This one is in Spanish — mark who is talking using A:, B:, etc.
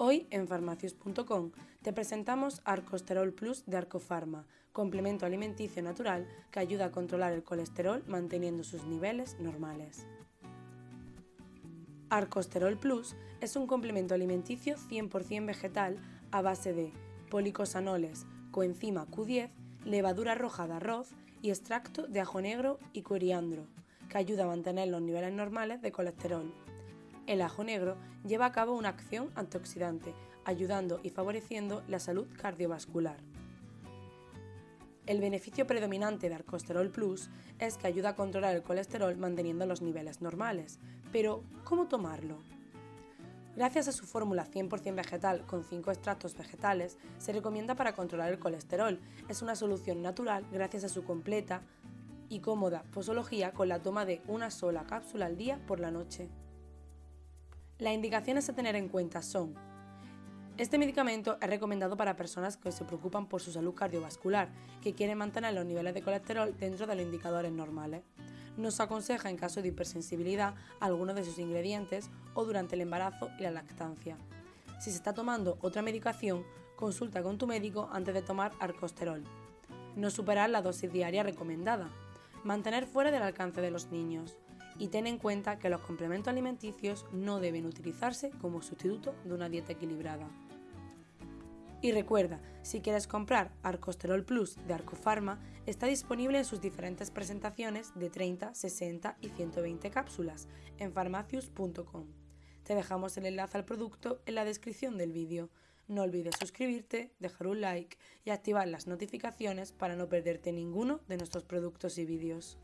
A: Hoy en farmacius.com te presentamos Arcosterol Plus de Arcofarma, complemento alimenticio natural que ayuda a controlar el colesterol manteniendo sus niveles normales. Arcosterol Plus es un complemento alimenticio 100% vegetal a base de policosanoles, coenzima Q10, levadura roja de arroz y extracto de ajo negro y coriandro, que ayuda a mantener los niveles normales de colesterol el ajo negro lleva a cabo una acción antioxidante, ayudando y favoreciendo la salud cardiovascular. El beneficio predominante de Arcosterol Plus es que ayuda a controlar el colesterol manteniendo los niveles normales. Pero, ¿cómo tomarlo? Gracias a su fórmula 100% vegetal con 5 extractos vegetales, se recomienda para controlar el colesterol. Es una solución natural gracias a su completa y cómoda posología con la toma de una sola cápsula al día por la noche. Las indicaciones a tener en cuenta son este medicamento es recomendado para personas que se preocupan por su salud cardiovascular, que quieren mantener los niveles de colesterol dentro de los indicadores normales. Nos aconseja en caso de hipersensibilidad algunos de sus ingredientes o durante el embarazo y la lactancia. Si se está tomando otra medicación, consulta con tu médico antes de tomar arcosterol. No superar la dosis diaria recomendada. Mantener fuera del alcance de los niños y ten en cuenta que los complementos alimenticios no deben utilizarse como sustituto de una dieta equilibrada. Y recuerda, si quieres comprar Arcosterol Plus de Arcofarma, está disponible en sus diferentes presentaciones de 30, 60 y 120 cápsulas en farmacius.com. Te dejamos el enlace al producto en la descripción del vídeo. No olvides suscribirte, dejar un like y activar las notificaciones para no perderte ninguno de nuestros productos y vídeos.